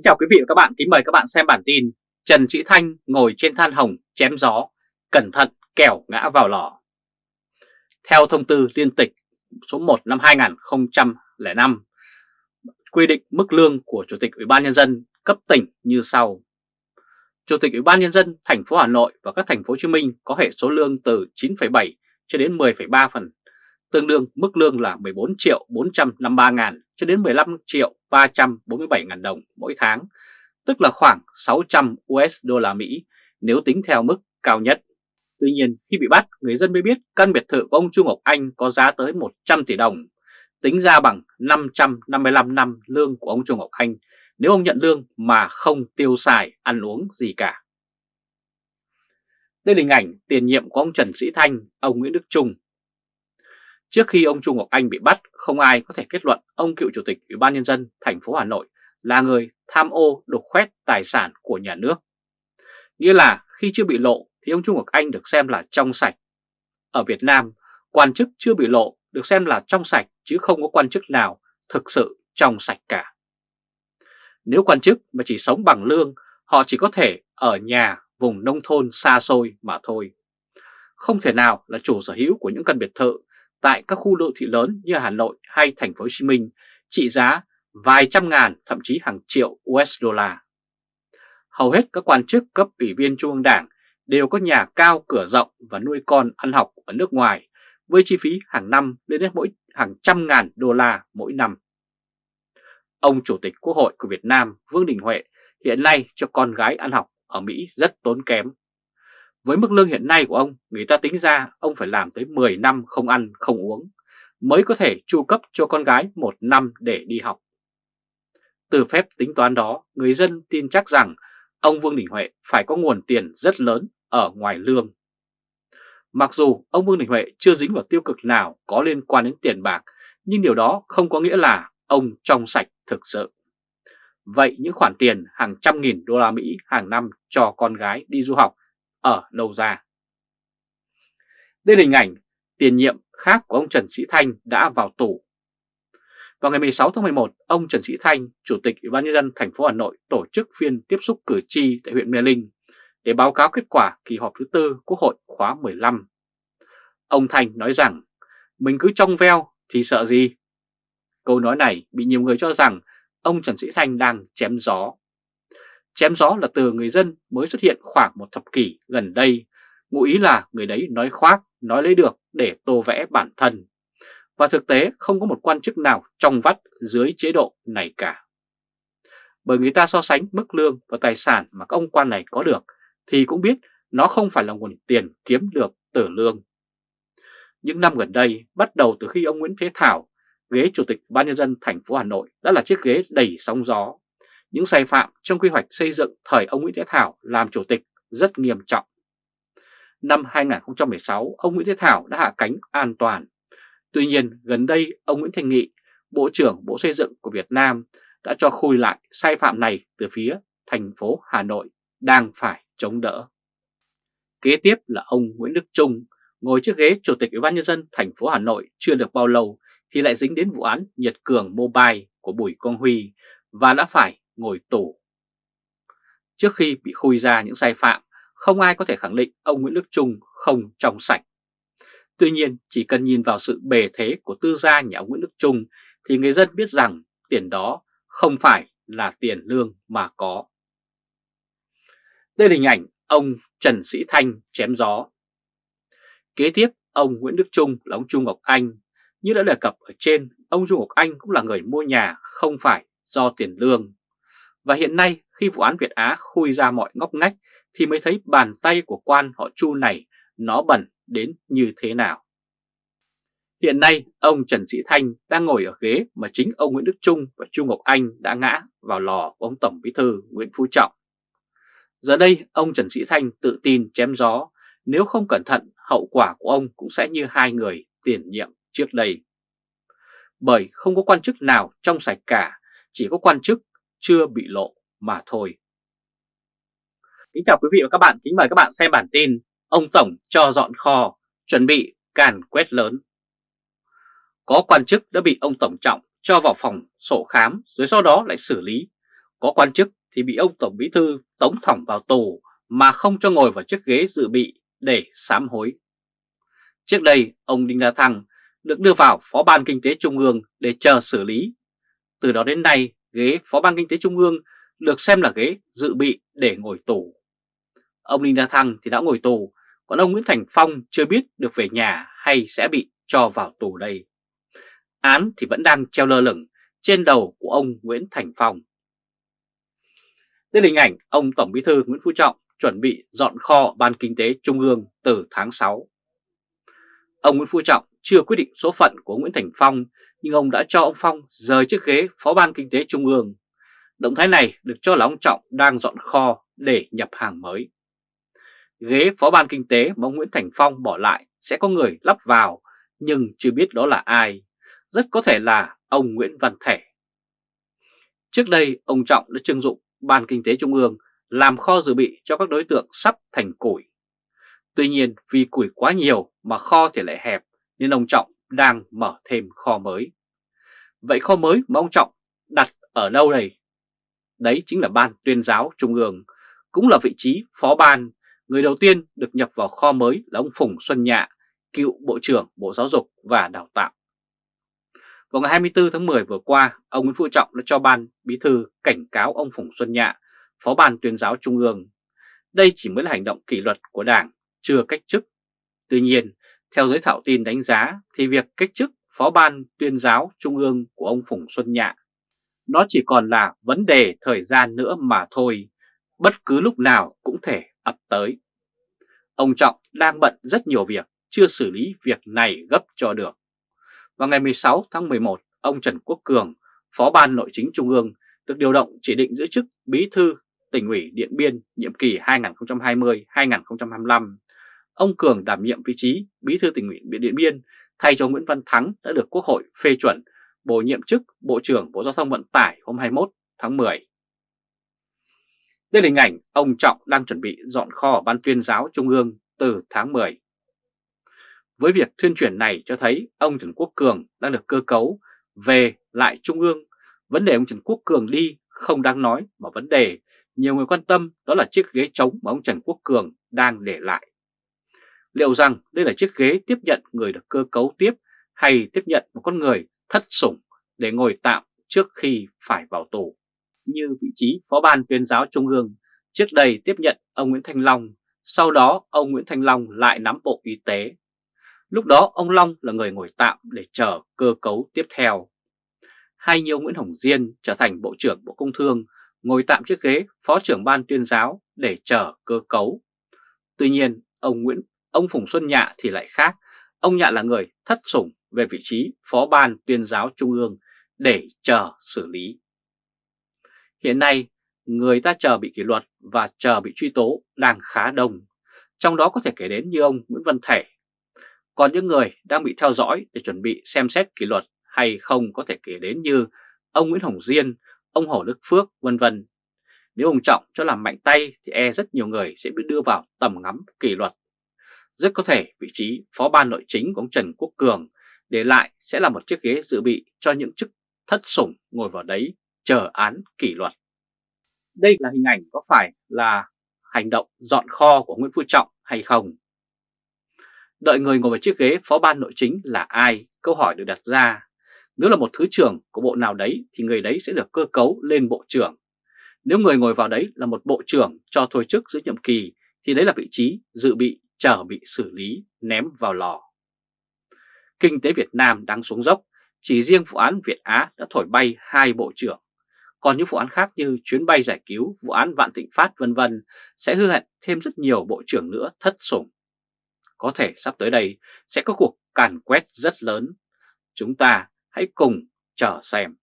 Kính chào quý vị và các bạn, kính mời các bạn xem bản tin Trần Sĩ Thanh ngồi trên than hồng chém gió, cẩn thận kẻo ngã vào lò. Theo thông tư liên tịch số 1 năm 2005, quy định mức lương của Chủ tịch Ủy ban Nhân dân cấp tỉnh như sau. Chủ tịch Ủy ban Nhân dân thành phố Hà Nội và các thành phố Hồ Chí Minh có hệ số lương từ 9,7 cho đến 10,3 phần, tương đương mức lương là 14 triệu 453 ngàn cho đến 15 triệu 347 ngàn đồng mỗi tháng, tức là khoảng 600 USD Mỹ nếu tính theo mức cao nhất. Tuy nhiên, khi bị bắt, người dân mới biết căn biệt thự của ông Chu Ngọc Anh có giá tới 100 tỷ đồng, tính ra bằng 555 năm lương của ông Chu Ngọc Anh nếu ông nhận lương mà không tiêu xài ăn uống gì cả. Đây là hình ảnh tiền nhiệm của ông Trần Sĩ Thanh, ông Nguyễn Đức Trung. Trước khi ông Trung Ngọc Anh bị bắt, không ai có thể kết luận ông cựu chủ tịch Ủy ban nhân dân thành phố Hà Nội là người tham ô đục khoét tài sản của nhà nước. Nghĩa là khi chưa bị lộ thì ông Trung Ngọc Anh được xem là trong sạch. Ở Việt Nam, quan chức chưa bị lộ được xem là trong sạch chứ không có quan chức nào thực sự trong sạch cả. Nếu quan chức mà chỉ sống bằng lương, họ chỉ có thể ở nhà vùng nông thôn xa xôi mà thôi. Không thể nào là chủ sở hữu của những căn biệt thự tại các khu đô thị lớn như Hà Nội hay thành phố Hồ Chí Minh, trị giá vài trăm ngàn, thậm chí hàng triệu USD. Hầu hết các quan chức, cấp ủy viên Trung ương Đảng đều có nhà cao, cửa rộng và nuôi con ăn học ở nước ngoài, với chi phí hàng năm lên đến mỗi, hàng trăm ngàn đô la mỗi năm. Ông Chủ tịch Quốc hội của Việt Nam Vương Đình Huệ hiện nay cho con gái ăn học ở Mỹ rất tốn kém. Với mức lương hiện nay của ông, người ta tính ra ông phải làm tới 10 năm không ăn không uống mới có thể chu cấp cho con gái một năm để đi học. Từ phép tính toán đó, người dân tin chắc rằng ông Vương Đình Huệ phải có nguồn tiền rất lớn ở ngoài lương. Mặc dù ông Vương Đình Huệ chưa dính vào tiêu cực nào có liên quan đến tiền bạc, nhưng điều đó không có nghĩa là ông trong sạch thực sự. Vậy những khoản tiền hàng trăm nghìn đô la Mỹ hàng năm cho con gái đi du học ở đâu ra? Đây là hình ảnh tiền nhiệm khác của ông Trần Sĩ Thanh đã vào tù vào ngày 16 tháng 11, ông Trần Sĩ Thanh, Chủ tịch Ủy ban nhân dân thành phố Hà Nội tổ chức phiên tiếp xúc cử tri tại huyện Mê Linh để báo cáo kết quả kỳ họp thứ tư Quốc hội khóa 15. Ông Thanh nói rằng, mình cứ trong veo thì sợ gì? Câu nói này bị nhiều người cho rằng ông Trần Sĩ Thanh đang chém gió. Chém gió là từ người dân mới xuất hiện khoảng một thập kỷ gần đây, ngụ ý là người đấy nói khoác, nói lấy được để tô vẽ bản thân và thực tế không có một quan chức nào trong vắt dưới chế độ này cả. Bởi người ta so sánh mức lương và tài sản mà các ông quan này có được thì cũng biết nó không phải là nguồn tiền kiếm được từ lương. Những năm gần đây, bắt đầu từ khi ông Nguyễn Thế Thảo, ghế Chủ tịch Ban Nhân dân thành phố Hà Nội đã là chiếc ghế đầy sóng gió. Những sai phạm trong quy hoạch xây dựng thời ông Nguyễn Thế Thảo làm Chủ tịch rất nghiêm trọng. Năm 2016, ông Nguyễn Thế Thảo đã hạ cánh an toàn Tuy nhiên, gần đây ông Nguyễn Thành Nghị, Bộ trưởng Bộ Xây dựng của Việt Nam đã cho khui lại sai phạm này từ phía thành phố Hà Nội đang phải chống đỡ. Kế tiếp là ông Nguyễn Đức Trung, ngồi trước ghế Chủ tịch Ủy ban Nhân dân thành phố Hà Nội chưa được bao lâu thì lại dính đến vụ án Nhật Cường Mobile của Bùi Quang Huy và đã phải ngồi tù. Trước khi bị khui ra những sai phạm, không ai có thể khẳng định ông Nguyễn Đức Trung không trong sạch. Tuy nhiên, chỉ cần nhìn vào sự bề thế của tư gia nhà ông Nguyễn Đức Trung thì người dân biết rằng tiền đó không phải là tiền lương mà có. Đây là hình ảnh ông Trần Sĩ Thanh chém gió. Kế tiếp, ông Nguyễn Đức Trung là ông Trung Ngọc Anh. Như đã đề cập ở trên, ông Trung Ngọc Anh cũng là người mua nhà không phải do tiền lương. Và hiện nay khi vụ án Việt Á khui ra mọi ngóc ngách thì mới thấy bàn tay của quan họ Chu này nó bẩn đến như thế nào. Hiện nay, ông Trần Sĩ Thanh đang ngồi ở ghế mà chính ông Nguyễn Đức Trung và Chu Ngọc Anh đã ngã vào lò của ông Tổng Bí thư Nguyễn Phú Trọng. Giờ đây, ông Trần Sĩ Thanh tự tin chém gió, nếu không cẩn thận, hậu quả của ông cũng sẽ như hai người tiền nhiệm trước đây. Bởi không có quan chức nào trong sạch cả, chỉ có quan chức chưa bị lộ mà thôi. Kính chào quý vị và các bạn, kính mời các bạn xem bản tin Ông Tổng cho dọn kho, chuẩn bị càn quét lớn. Có quan chức đã bị ông Tổng Trọng cho vào phòng sổ khám rồi sau đó lại xử lý. Có quan chức thì bị ông Tổng Bí Thư tống thỏng vào tù mà không cho ngồi vào chiếc ghế dự bị để sám hối. Trước đây, ông Đinh La Thăng được đưa vào Phó ban Kinh tế Trung ương để chờ xử lý. Từ đó đến nay, ghế Phó ban Kinh tế Trung ương được xem là ghế dự bị để ngồi tù. Ông Đinh La Thăng thì đã ngồi tù, còn ông Nguyễn Thành Phong chưa biết được về nhà hay sẽ bị cho vào tù đây. Án thì vẫn đang treo lơ lửng trên đầu của ông Nguyễn Thành Phong. Đây là hình ảnh ông Tổng Bí thư Nguyễn Phú Trọng chuẩn bị dọn kho Ban Kinh tế Trung ương từ tháng 6. Ông Nguyễn Phú Trọng chưa quyết định số phận của Nguyễn Thành Phong nhưng ông đã cho ông Phong rời chiếc ghế Phó Ban Kinh tế Trung ương. Động thái này được cho là ông Trọng đang dọn kho để nhập hàng mới. Ghế Phó Ban Kinh tế mà ông Nguyễn Thành Phong bỏ lại sẽ có người lắp vào nhưng chưa biết đó là ai. Rất có thể là ông Nguyễn Văn Thể. Trước đây, ông Trọng đã trưng dụng Ban Kinh tế Trung ương làm kho dự bị cho các đối tượng sắp thành củi. Tuy nhiên vì củi quá nhiều mà kho thì lại hẹp nên ông Trọng đang mở thêm kho mới. Vậy kho mới mà ông Trọng đặt ở đâu đây? Đấy chính là Ban tuyên giáo Trung ương, cũng là vị trí phó ban. Người đầu tiên được nhập vào kho mới là ông Phùng Xuân Nhạ, cựu Bộ trưởng Bộ Giáo dục và Đào tạo. Vào ngày 24 tháng 10 vừa qua, ông Nguyễn Phú Trọng đã cho ban bí thư cảnh cáo ông Phùng Xuân Nhạ, phó ban tuyên giáo Trung ương. Đây chỉ mới là hành động kỷ luật của Đảng, chưa cách chức. Tuy nhiên, theo giới thạo tin đánh giá thì việc cách chức phó ban tuyên giáo Trung ương của ông Phùng Xuân Nhạ nó chỉ còn là vấn đề thời gian nữa mà thôi, bất cứ lúc nào cũng thể ập tới. Ông Trọng đang bận rất nhiều việc, chưa xử lý việc này gấp cho được. Vào ngày 16 tháng 11, ông Trần Quốc Cường, Phó ban Nội chính Trung ương, được điều động chỉ định giữ chức Bí thư tỉnh ủy Điện Biên nhiệm kỳ 2020-2025. Ông Cường đảm nhiệm vị trí Bí thư tỉnh ủy Điện Biên thay cho Nguyễn Văn Thắng đã được Quốc hội phê chuẩn, bổ nhiệm chức Bộ trưởng Bộ Giao thông Vận tải hôm 21 tháng 10. Đây là hình ảnh ông Trọng đang chuẩn bị dọn kho ở Ban tuyên giáo Trung ương từ tháng 10. Với việc tuyên truyền này cho thấy ông Trần Quốc Cường đang được cơ cấu về lại Trung ương. Vấn đề ông Trần Quốc Cường đi không đáng nói mà vấn đề nhiều người quan tâm đó là chiếc ghế trống mà ông Trần Quốc Cường đang để lại. Liệu rằng đây là chiếc ghế tiếp nhận người được cơ cấu tiếp hay tiếp nhận một con người thất sủng để ngồi tạm trước khi phải vào tù? Như vị trí Phó ban tuyên giáo Trung ương trước đây tiếp nhận ông Nguyễn Thanh Long, sau đó ông Nguyễn Thanh Long lại nắm Bộ Y tế. Lúc đó ông Long là người ngồi tạm để chờ cơ cấu tiếp theo. Hay như Nguyễn Hồng Diên trở thành Bộ trưởng Bộ Công Thương ngồi tạm chiếc ghế Phó trưởng Ban tuyên giáo để chờ cơ cấu. Tuy nhiên, ông Nguyễn ông Phùng Xuân Nhạ thì lại khác. Ông Nhạ là người thất sủng về vị trí Phó Ban tuyên giáo Trung ương để chờ xử lý. Hiện nay, người ta chờ bị kỷ luật và chờ bị truy tố đang khá đông. Trong đó có thể kể đến như ông Nguyễn Văn Thể. Còn những người đang bị theo dõi để chuẩn bị xem xét kỷ luật hay không có thể kể đến như ông Nguyễn Hồng Diên, ông Hồ Đức Phước vân vân. Nếu ông Trọng cho làm mạnh tay thì e rất nhiều người sẽ bị đưa vào tầm ngắm kỷ luật. Rất có thể vị trí phó ban nội chính của ông Trần Quốc Cường để lại sẽ là một chiếc ghế dự bị cho những chức thất sủng ngồi vào đấy chờ án kỷ luật. Đây là hình ảnh có phải là hành động dọn kho của Nguyễn Phú Trọng hay không? Đợi người ngồi vào chiếc ghế phó ban nội chính là ai? Câu hỏi được đặt ra. Nếu là một thứ trưởng của bộ nào đấy thì người đấy sẽ được cơ cấu lên bộ trưởng. Nếu người ngồi vào đấy là một bộ trưởng cho thôi chức giữa nhiệm kỳ thì đấy là vị trí dự bị chờ bị xử lý ném vào lò. Kinh tế Việt Nam đang xuống dốc, chỉ riêng vụ án Việt Á đã thổi bay hai bộ trưởng. Còn những vụ án khác như chuyến bay giải cứu, vụ án Vạn Thịnh Phát vân vân sẽ hư hại thêm rất nhiều bộ trưởng nữa thất sủng. Có thể sắp tới đây sẽ có cuộc càn quét rất lớn. Chúng ta hãy cùng chờ xem.